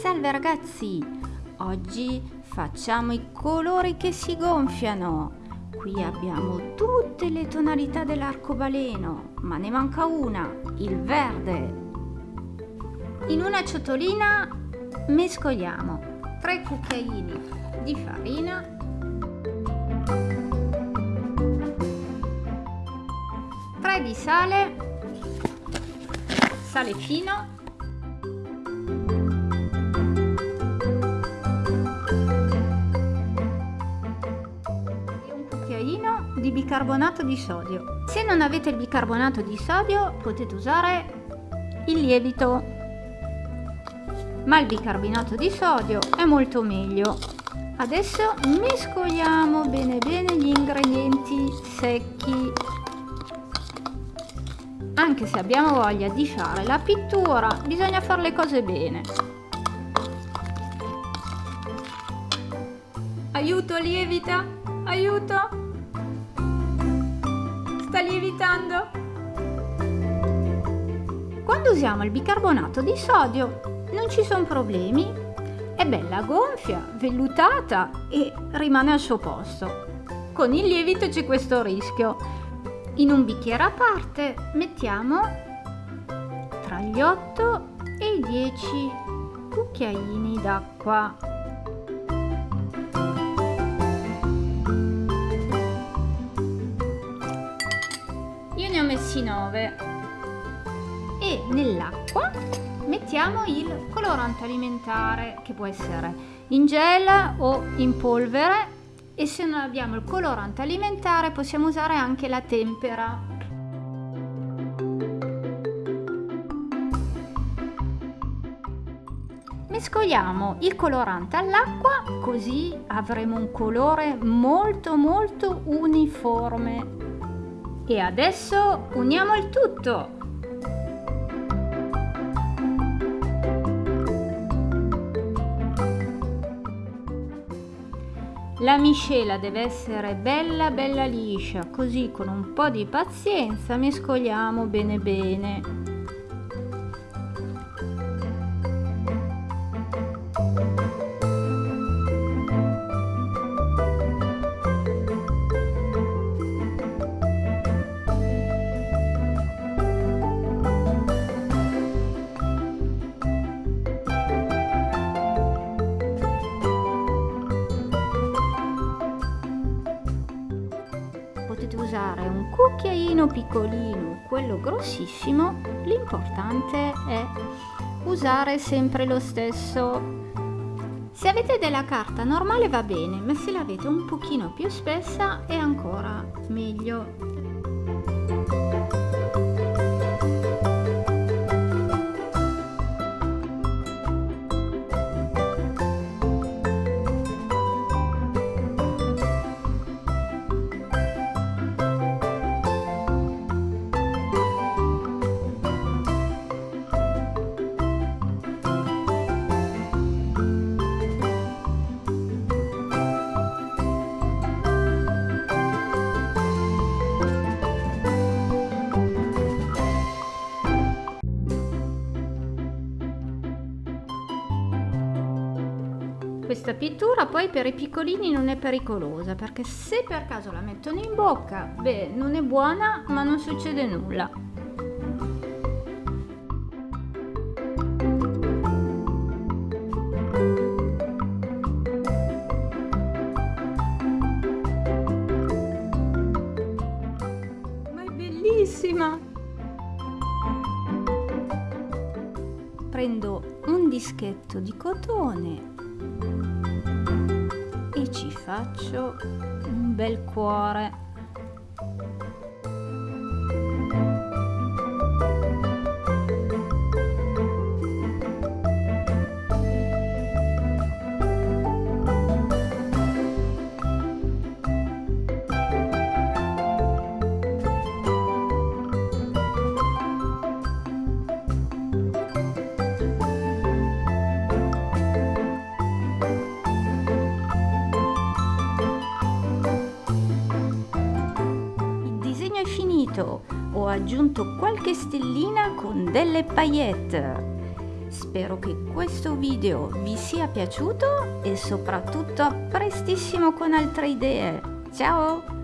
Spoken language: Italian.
Salve ragazzi! Oggi facciamo i colori che si gonfiano. Qui abbiamo tutte le tonalità dell'arcobaleno, ma ne manca una, il verde. In una ciotolina mescoliamo 3 cucchiaini di farina, tre di sale, sale fino di bicarbonato di sodio. Se non avete il bicarbonato di sodio potete usare il lievito, ma il bicarbonato di sodio è molto meglio. Adesso mescoliamo bene bene gli ingredienti secchi. Anche se abbiamo voglia di fare la pittura, bisogna fare le cose bene. Aiuto lievita, aiuto! Sta lievitando. Quando usiamo il bicarbonato di sodio non ci sono problemi, è bella gonfia, vellutata e rimane al suo posto. Con il lievito c'è questo rischio. In un bicchiere a parte mettiamo tra gli 8 e i 10 cucchiaini d'acqua. Ho messi 9 e nell'acqua mettiamo il colorante alimentare che può essere in gel o in polvere. E se non abbiamo il colorante alimentare possiamo usare anche la tempera. Mescoliamo il colorante all'acqua così avremo un colore molto molto uniforme e adesso uniamo il tutto! La miscela deve essere bella bella liscia, così con un po' di pazienza mescoliamo bene bene. Usare un cucchiaino piccolino, quello grossissimo, l'importante è usare sempre lo stesso. Se avete della carta normale va bene, ma se l'avete un pochino più spessa è ancora meglio. Questa pittura poi per i piccolini non è pericolosa perché se per caso la mettono in bocca beh non è buona ma non succede nulla. È bellissima! Prendo un dischetto di cotone ci faccio un bel cuore finito ho aggiunto qualche stellina con delle paillette Spero che questo video vi sia piaciuto e soprattutto a prestissimo con altre idee. Ciao!